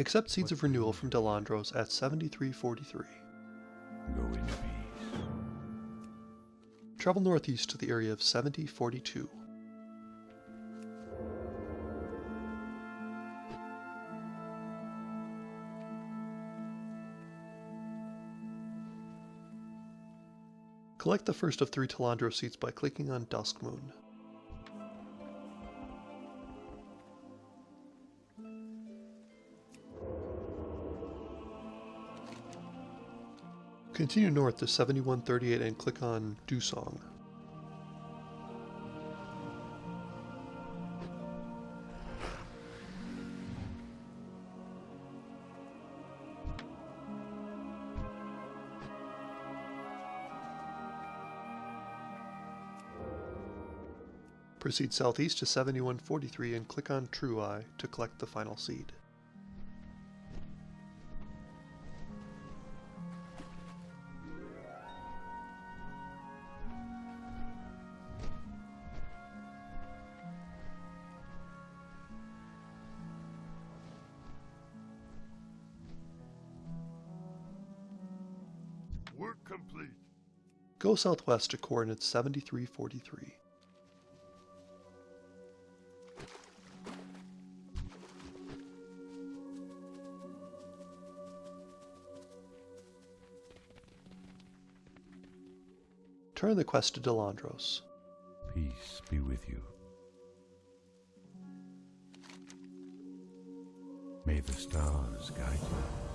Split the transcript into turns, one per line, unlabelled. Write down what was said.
Accept Seeds of Renewal from Delandros at 7343.
Go in peace.
Travel northeast to the area of 7042. Collect the first of three Talandro seeds by clicking on Dusk Moon. Continue north to 7138 and click on Dusong. Proceed southeast to 7143 and click on True Eye to collect the final seed.
Work complete.
Go southwest to coordinates 7343. Turn the quest to Delandros.
Peace be with you. May the stars guide you.